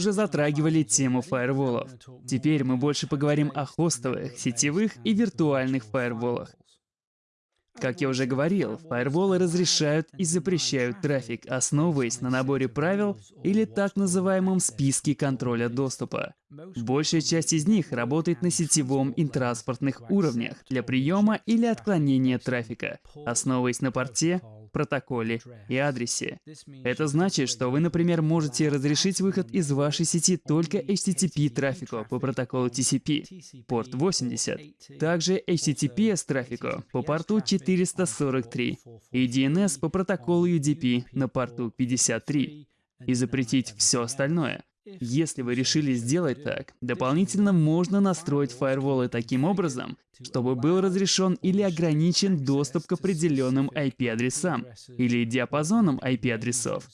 уже затрагивали тему фаерволов. Теперь мы больше поговорим о хостовых, сетевых и виртуальных фаерволах. Как я уже говорил, фаерволы разрешают и запрещают трафик, основываясь на наборе правил или так называемом списке контроля доступа. Большая часть из них работает на сетевом и транспортных уровнях для приема или отклонения трафика, основываясь на порте, протоколе и адресе. Это значит, что вы, например, можете разрешить выход из вашей сети только HTTP трафику по протоколу TCP, порт 80, также HTTPS трафику по порту 443 и DNS по протоколу UDP на порту 53 и запретить все остальное. Если вы решили сделать так, дополнительно можно настроить фаерволы таким образом, чтобы был разрешен или ограничен доступ к определенным IP-адресам или диапазонам IP-адресов.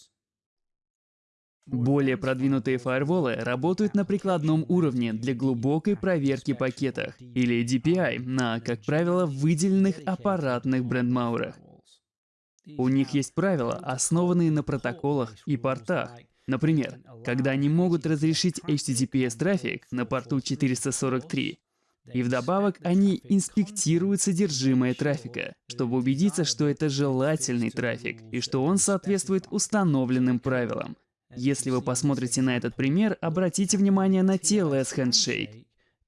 Более продвинутые фаерволы работают на прикладном уровне для глубокой проверки пакетов, или DPI, на, как правило, выделенных аппаратных брендмаурах. У них есть правила, основанные на протоколах и портах, Например, когда они могут разрешить HTTPS-трафик на порту 443, и вдобавок они инспектируют содержимое трафика, чтобы убедиться, что это желательный трафик и что он соответствует установленным правилам. Если вы посмотрите на этот пример, обратите внимание на TLS Handshake.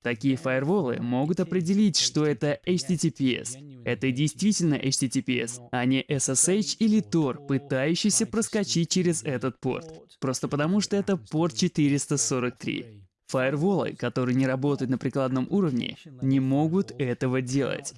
Такие фаерволы могут определить, что это HTTPS. Это действительно HTTPS, а не SSH или Tor, пытающийся проскочить через этот порт. Просто потому, что это порт 443. Фаерволы, которые не работают на прикладном уровне, не могут этого делать.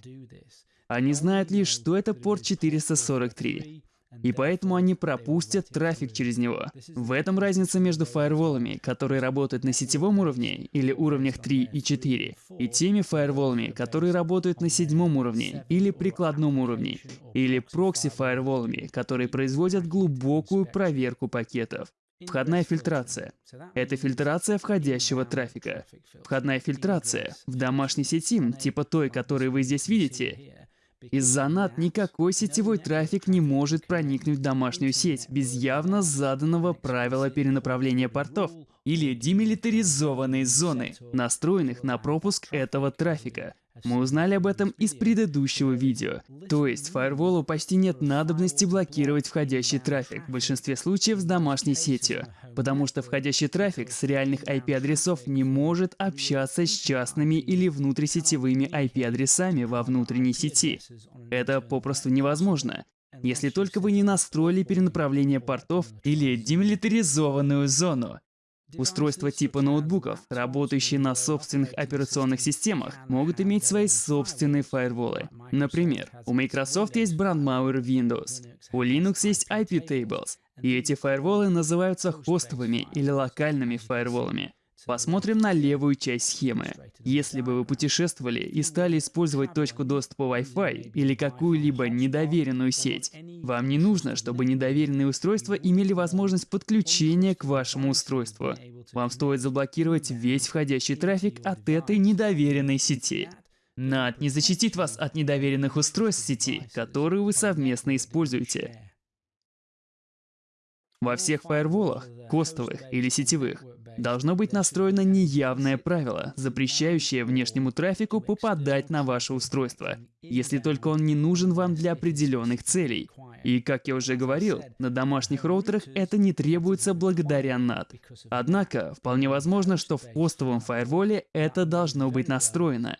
Они знают лишь, что это порт 443 и поэтому они пропустят трафик через него. В этом разница между фаерволами, которые работают на сетевом уровне или уровнях 3 и 4, и теми фаерволами, которые работают на седьмом уровне или прикладном уровне, или прокси-фаерволами, которые производят глубокую проверку пакетов. Входная фильтрация. Это фильтрация входящего трафика. Входная фильтрация в домашней сети, типа той, которую вы здесь видите, из-за NAT никакой сетевой трафик не может проникнуть в домашнюю сеть без явно заданного правила перенаправления портов или демилитаризованной зоны, настроенных на пропуск этого трафика. Мы узнали об этом из предыдущего видео. То есть фаерволу почти нет надобности блокировать входящий трафик, в большинстве случаев с домашней сетью, потому что входящий трафик с реальных IP-адресов не может общаться с частными или внутрисетевыми IP-адресами во внутренней сети. Это попросту невозможно. Если только вы не настроили перенаправление портов или демилитаризованную зону. Устройства типа ноутбуков, работающие на собственных операционных системах, могут иметь свои собственные фаерволы. Например, у Microsoft есть brandmauer Windows, у Linux есть IP-tables, и эти фаерволы называются хостовыми или локальными фаерволами. Посмотрим на левую часть схемы. Если бы вы путешествовали и стали использовать точку доступа Wi-Fi или какую-либо недоверенную сеть, вам не нужно, чтобы недоверенные устройства имели возможность подключения к вашему устройству. Вам стоит заблокировать весь входящий трафик от этой недоверенной сети. NAT не защитит вас от недоверенных устройств сети, которые вы совместно используете. Во всех фаерволах, костовых или сетевых, должно быть настроено неявное правило, запрещающее внешнему трафику попадать на ваше устройство, если только он не нужен вам для определенных целей. И, как я уже говорил, на домашних роутерах это не требуется благодаря NAT. Однако, вполне возможно, что в хостовом фаерволе это должно быть настроено.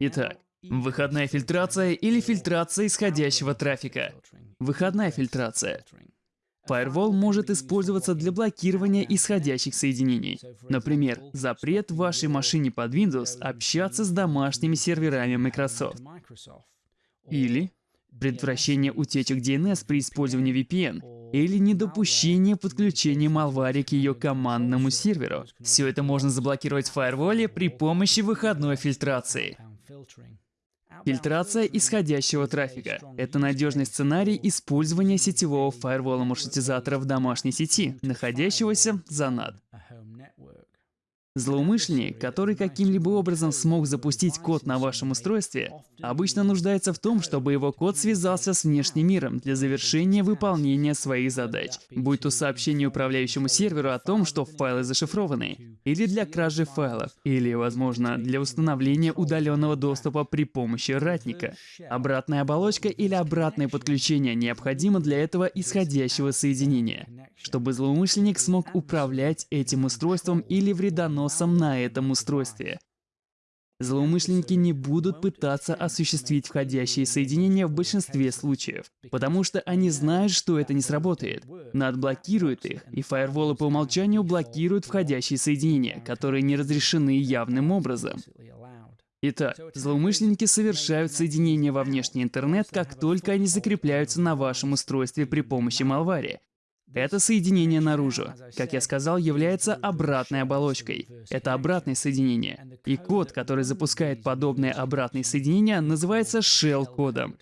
Итак, выходная фильтрация или фильтрация исходящего трафика. Выходная фильтрация Firewall может использоваться для блокирования исходящих соединений. Например, запрет вашей машине под Windows общаться с домашними серверами Microsoft. Или предотвращение утечек DNS при использовании VPN. Или недопущение подключения Malware к ее командному серверу. Все это можно заблокировать в фаерволе при помощи выходной фильтрации. Фильтрация исходящего трафика – это надежный сценарий использования сетевого фаервола маршрутизатора в домашней сети, находящегося за NAT. Злоумышленник, который каким-либо образом смог запустить код на вашем устройстве, обычно нуждается в том, чтобы его код связался с внешним миром для завершения выполнения своих задач, будь то сообщение управляющему серверу о том, что файлы зашифрованы, или для кражи файлов, или, возможно, для установления удаленного доступа при помощи ратника. Обратная оболочка или обратное подключение необходимо для этого исходящего соединения, чтобы злоумышленник смог управлять этим устройством или вредоносом носом на этом устройстве. Злоумышленники не будут пытаться осуществить входящие соединения в большинстве случаев, потому что они знают, что это не сработает. NAT блокирует их, и фаерволы по умолчанию блокируют входящие соединения, которые не разрешены явным образом. Итак, злоумышленники совершают соединения во внешний интернет, как только они закрепляются на вашем устройстве при помощи малвари, это соединение наружу, как я сказал, является обратной оболочкой. Это обратное соединение. И код, который запускает подобное обратное соединение, называется shell-кодом.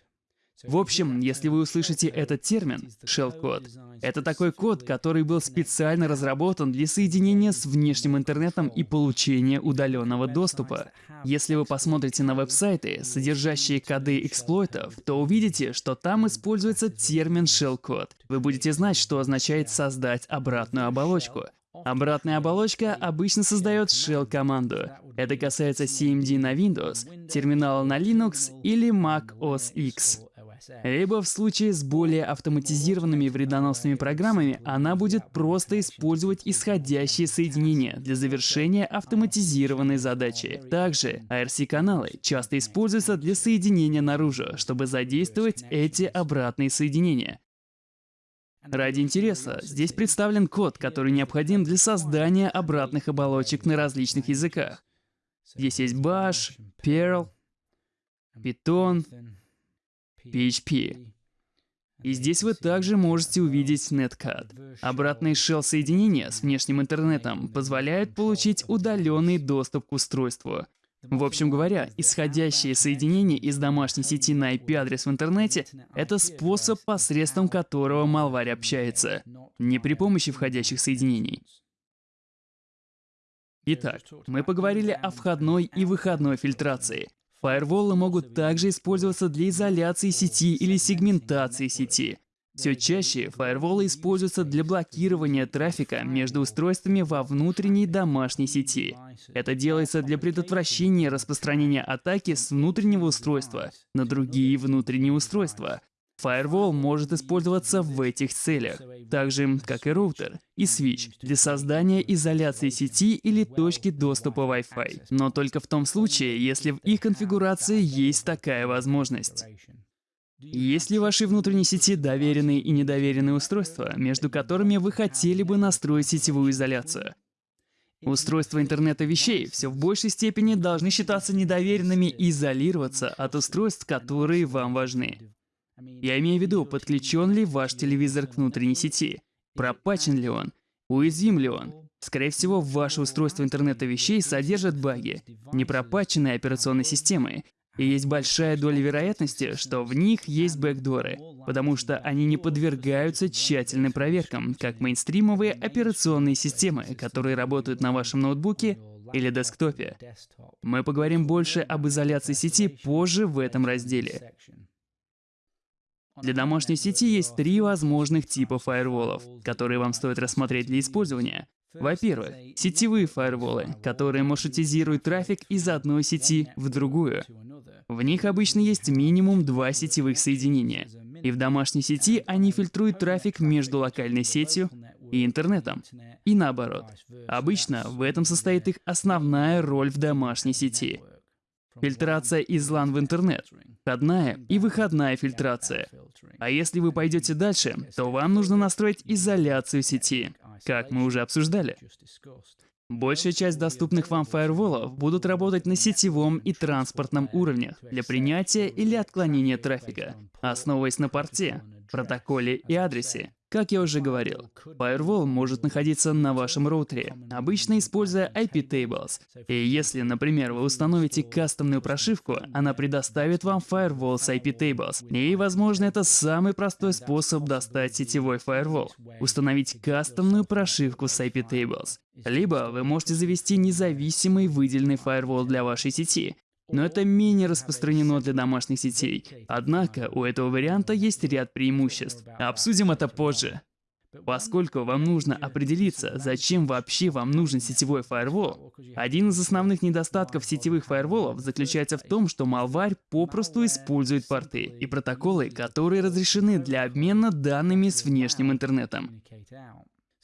В общем, если вы услышите этот термин shell-код, это такой код, который был специально разработан для соединения с внешним интернетом и получения удаленного доступа. Если вы посмотрите на веб-сайты, содержащие коды эксплойтов, то увидите, что там используется термин shell-код. Вы будете знать, что означает создать обратную оболочку. Обратная оболочка обычно создает shell-команду. Это касается CMD на Windows, терминала на Linux или Mac OS X. Либо в случае с более автоматизированными вредоносными программами она будет просто использовать исходящие соединения для завершения автоматизированной задачи. Также ARC-каналы часто используются для соединения наружу, чтобы задействовать эти обратные соединения. Ради интереса, здесь представлен код, который необходим для создания обратных оболочек на различных языках. Здесь есть Bash, Perl, Python, PHP. И здесь вы также можете увидеть Netcat. Обратные shell-соединения с внешним интернетом позволяют получить удаленный доступ к устройству. В общем говоря, исходящее соединение из домашней сети на IP-адрес в интернете — это способ, посредством которого малварь общается, не при помощи входящих соединений. Итак, мы поговорили о входной и выходной фильтрации. Фаерволы могут также использоваться для изоляции сети или сегментации сети. Все чаще фаерволы используются для блокирования трафика между устройствами во внутренней домашней сети. Это делается для предотвращения распространения атаки с внутреннего устройства на другие внутренние устройства, Firewall может использоваться в этих целях, так же, как и роутер и switch, для создания изоляции сети или точки доступа Wi-Fi, но только в том случае, если в их конфигурации есть такая возможность. Есть ли в вашей внутренней сети доверенные и недоверенные устройства, между которыми вы хотели бы настроить сетевую изоляцию? Устройства интернета вещей все в большей степени должны считаться недоверенными и изолироваться от устройств, которые вам важны. Я имею в виду, подключен ли ваш телевизор к внутренней сети, пропачен ли он, уязвим ли он. Скорее всего, ваше устройство интернета вещей содержит баги, непропаченные операционной системы, и есть большая доля вероятности, что в них есть бэкдоры, потому что они не подвергаются тщательным проверкам, как мейнстримовые операционные системы, которые работают на вашем ноутбуке или десктопе. Мы поговорим больше об изоляции сети позже в этом разделе. Для домашней сети есть три возможных типа фаерволов, которые вам стоит рассмотреть для использования. Во-первых, сетевые фаерволы, которые маршрутизируют трафик из одной сети в другую. В них обычно есть минимум два сетевых соединения, и в домашней сети они фильтруют трафик между локальной сетью и интернетом. И наоборот. Обычно в этом состоит их основная роль в домашней сети. Фильтрация из LAN в интернет. Входная и выходная фильтрация. А если вы пойдете дальше, то вам нужно настроить изоляцию сети, как мы уже обсуждали. Большая часть доступных вам фаерволов будут работать на сетевом и транспортном уровнях для принятия или отклонения трафика, основываясь на порте, протоколе и адресе. Как я уже говорил, Firewall может находиться на вашем роутере, обычно используя IP tables. И если, например, вы установите кастомную прошивку, она предоставит вам Firewall с IP tables. И, возможно, это самый простой способ достать сетевой Firewall — установить кастомную прошивку с IP tables. Либо вы можете завести независимый выделенный Firewall для вашей сети, но это менее распространено для домашних сетей. Однако у этого варианта есть ряд преимуществ. Обсудим это позже. Поскольку вам нужно определиться, зачем вообще вам нужен сетевой фаервол, один из основных недостатков сетевых фаерволов заключается в том, что малварь попросту использует порты и протоколы, которые разрешены для обмена данными с внешним интернетом.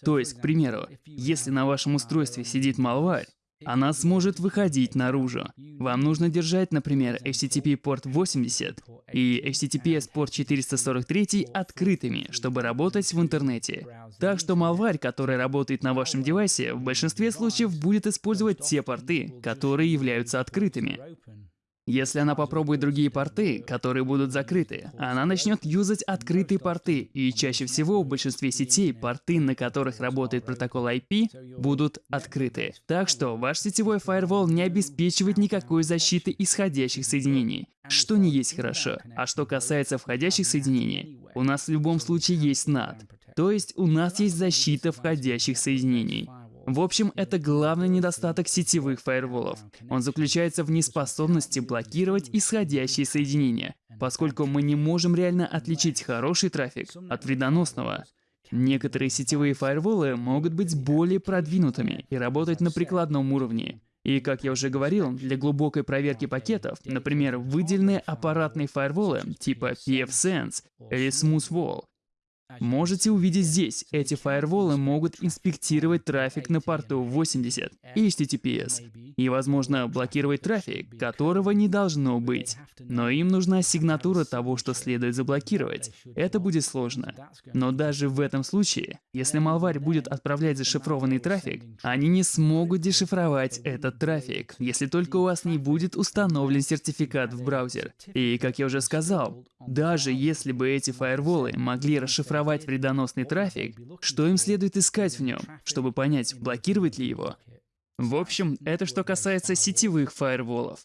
То есть, к примеру, если на вашем устройстве сидит малварь, она сможет выходить наружу. Вам нужно держать, например, HTTP порт 80 и HTTPS порт 443 открытыми, чтобы работать в интернете. Так что малварь, который работает на вашем девайсе, в большинстве случаев будет использовать те порты, которые являются открытыми. Если она попробует другие порты, которые будут закрыты, она начнет юзать открытые порты, и чаще всего в большинстве сетей порты, на которых работает протокол IP, будут открыты. Так что ваш сетевой фаервол не обеспечивает никакой защиты исходящих соединений, что не есть хорошо. А что касается входящих соединений, у нас в любом случае есть NAT, то есть у нас есть защита входящих соединений. В общем, это главный недостаток сетевых фаерволов. Он заключается в неспособности блокировать исходящие соединения, поскольку мы не можем реально отличить хороший трафик от вредоносного. Некоторые сетевые фаерволы могут быть более продвинутыми и работать на прикладном уровне. И, как я уже говорил, для глубокой проверки пакетов, например, выделенные аппаратные фаерволы типа pfSense или SmoothWall, Можете увидеть здесь, эти фаерволы могут инспектировать трафик на порту 80 и HTTPS, и, возможно, блокировать трафик, которого не должно быть. Но им нужна сигнатура того, что следует заблокировать. Это будет сложно. Но даже в этом случае, если малварь будет отправлять зашифрованный трафик, они не смогут дешифровать этот трафик, если только у вас не будет установлен сертификат в браузер. И, как я уже сказал, даже если бы эти фаерволы могли расшифровать фильтровать вредоносный трафик, что им следует искать в нем, чтобы понять, блокировать ли его. В общем, это что касается сетевых фаерволов.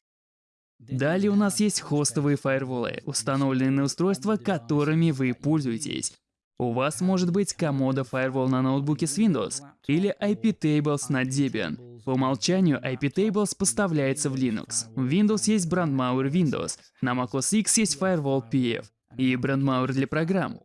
Далее у нас есть хостовые фаерволы, установленные на устройства, которыми вы пользуетесь. У вас может быть Komodo Firewall на ноутбуке с Windows или IP-Tables на Debian. По умолчанию IP-Tables поставляется в Linux. В Windows есть Brandmauer Windows, на macOS X есть Firewall PF и Brandmauer для программ.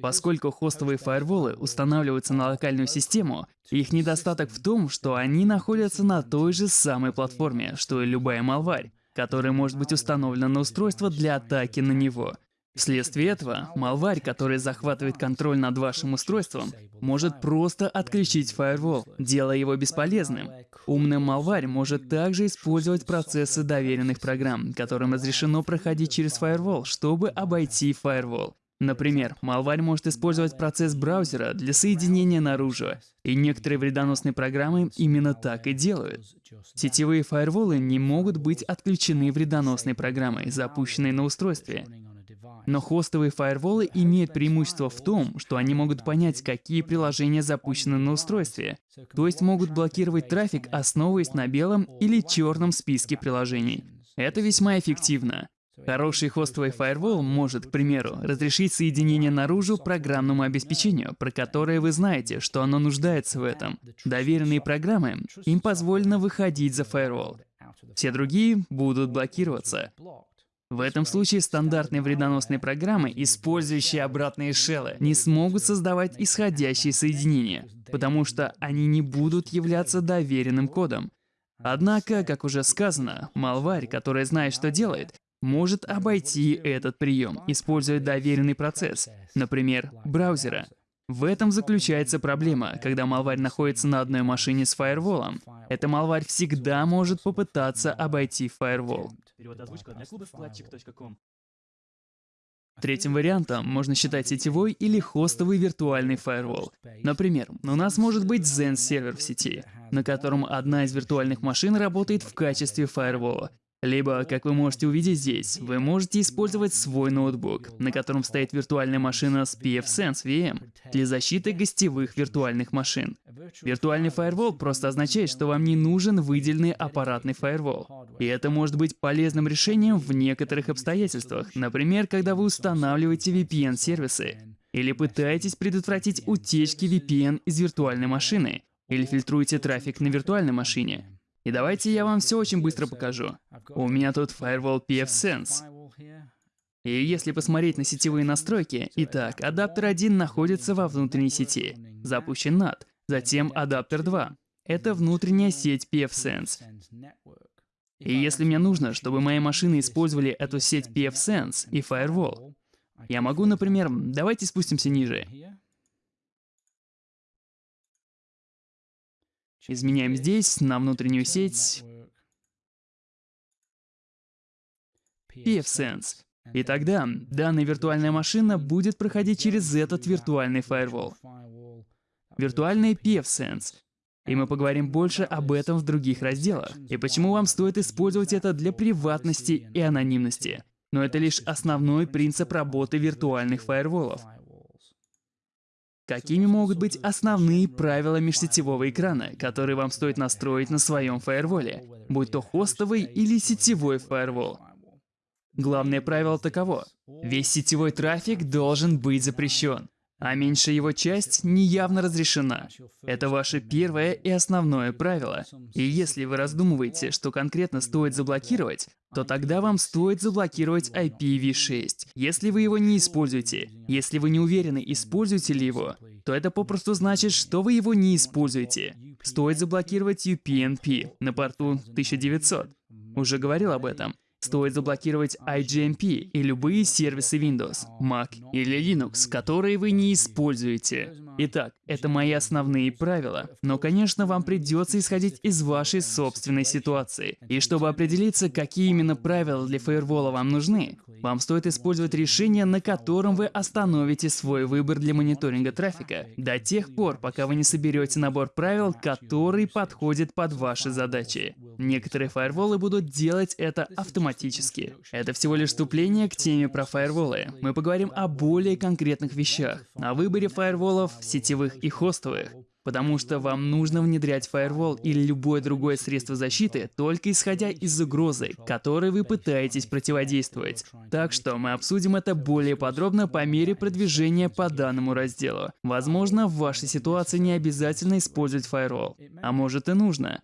Поскольку хостовые фаерволы устанавливаются на локальную систему, их недостаток в том, что они находятся на той же самой платформе, что и любая малварь, которая может быть установлена на устройство для атаки на него. Вследствие этого, малварь, который захватывает контроль над вашим устройством, может просто отключить фаервол, делая его бесполезным. Умный малварь может также использовать процессы доверенных программ, которым разрешено проходить через фаервол, чтобы обойти фаервол. Например, малварь может использовать процесс браузера для соединения наружу, и некоторые вредоносные программы именно так и делают. Сетевые фаерволы не могут быть отключены вредоносной программой, запущенной на устройстве. Но хостовые фаерволы имеют преимущество в том, что они могут понять, какие приложения запущены на устройстве, то есть могут блокировать трафик, основываясь на белом или черном списке приложений. Это весьма эффективно. Хороший хостовый фаервол может, к примеру, разрешить соединение наружу программному обеспечению, про которое вы знаете, что оно нуждается в этом. Доверенные программы, им позволено выходить за фаервол. Все другие будут блокироваться. В этом случае стандартные вредоносные программы, использующие обратные шеллы, не смогут создавать исходящие соединения, потому что они не будут являться доверенным кодом. Однако, как уже сказано, малварь, которая знает, что делает, может обойти этот прием, используя доверенный процесс, например, браузера. В этом заключается проблема, когда малварь находится на одной машине с фаерволом. Эта малварь всегда может попытаться обойти фаервол. Третьим вариантом можно считать сетевой или хостовый виртуальный фаервол. Например, у нас может быть Zen сервер в сети, на котором одна из виртуальных машин работает в качестве фаервола, Либо, как вы можете увидеть здесь, вы можете использовать свой ноутбук, на котором стоит виртуальная машина с pfSense VM для защиты гостевых виртуальных машин. Виртуальный фаервол просто означает, что вам не нужен выделенный аппаратный фаервол. И это может быть полезным решением в некоторых обстоятельствах, например, когда вы устанавливаете VPN-сервисы, или пытаетесь предотвратить утечки VPN из виртуальной машины, или фильтруете трафик на виртуальной машине. И давайте я вам все очень быстро покажу. У меня тут Firewall pfSense. И если посмотреть на сетевые настройки, итак, адаптер 1 находится во внутренней сети, запущен NAT, затем адаптер 2. Это внутренняя сеть pfSense. И если мне нужно, чтобы мои машины использовали эту сеть pfSense и Firewall, я могу, например, давайте спустимся ниже. Изменяем здесь на внутреннюю сеть pfSense. И тогда данная виртуальная машина будет проходить через этот виртуальный фаервол. Виртуальный pfSense. И мы поговорим больше об этом в других разделах. И почему вам стоит использовать это для приватности и анонимности. Но это лишь основной принцип работы виртуальных фаерволов. Какими могут быть основные правила межсетевого экрана, которые вам стоит настроить на своем фаерволе, будь то хостовый или сетевой фаервол? Главное правило таково. Весь сетевой трафик должен быть запрещен а меньшая его часть неявно разрешена. Это ваше первое и основное правило. И если вы раздумываете, что конкретно стоит заблокировать, то тогда вам стоит заблокировать IPv6. Если вы его не используете, если вы не уверены, используете ли его, то это попросту значит, что вы его не используете. Стоит заблокировать UPnP на порту 1900. Уже говорил об этом. Стоит заблокировать IGMP и любые сервисы Windows, Mac или Linux, которые вы не используете. Итак, это мои основные правила. Но, конечно, вам придется исходить из вашей собственной ситуации. И чтобы определиться, какие именно правила для фаервола вам нужны, вам стоит использовать решение, на котором вы остановите свой выбор для мониторинга трафика до тех пор, пока вы не соберете набор правил, который подходит под ваши задачи. Некоторые фаерволы будут делать это автоматически. Это всего лишь вступление к теме про фаерволы. Мы поговорим о более конкретных вещах, о выборе фаерволов, сетевых и хостовых. Потому что вам нужно внедрять фаервол или любое другое средство защиты, только исходя из угрозы, которой вы пытаетесь противодействовать. Так что мы обсудим это более подробно по мере продвижения по данному разделу. Возможно, в вашей ситуации не обязательно использовать фаервол. А может и нужно.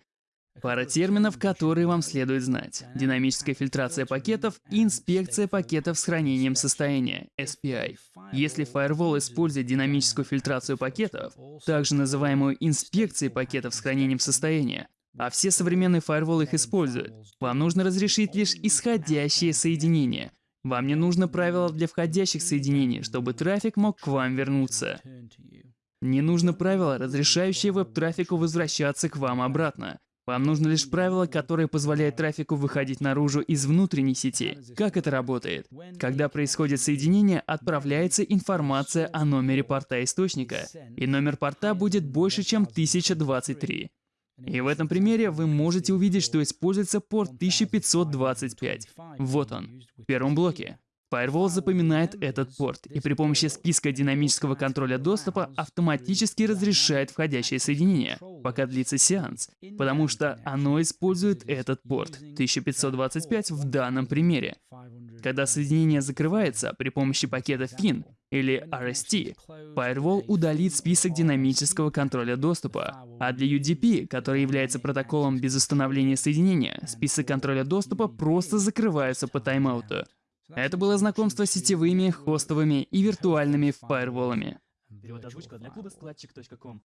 Пара терминов, которые вам следует знать. Динамическая фильтрация пакетов и инспекция пакетов с хранением состояния, SPI. Если Firewall использует динамическую фильтрацию пакетов, также называемую инспекцией пакетов с хранением состояния, а все современные фаерволы их используют, вам нужно разрешить лишь исходящие соединения. Вам не нужно правило для входящих соединений, чтобы трафик мог к вам вернуться. Не нужно правило, разрешающее веб-трафику возвращаться к вам обратно. Вам нужно лишь правило, которое позволяет трафику выходить наружу из внутренней сети. Как это работает? Когда происходит соединение, отправляется информация о номере порта источника, и номер порта будет больше, чем 1023. И в этом примере вы можете увидеть, что используется порт 1525. Вот он, в первом блоке. Firewall запоминает этот порт и при помощи списка динамического контроля доступа автоматически разрешает входящее соединение, пока длится сеанс, потому что оно использует этот порт 1525 в данном примере. Когда соединение закрывается при помощи пакета FIN или RST, Firewall удалит список динамического контроля доступа, а для UDP, который является протоколом без установления соединения, список контроля доступа просто закрывается по тайм-ауту. Это было знакомство с сетевыми, хостовыми и виртуальными фаерволами. Для клуба складчик.ком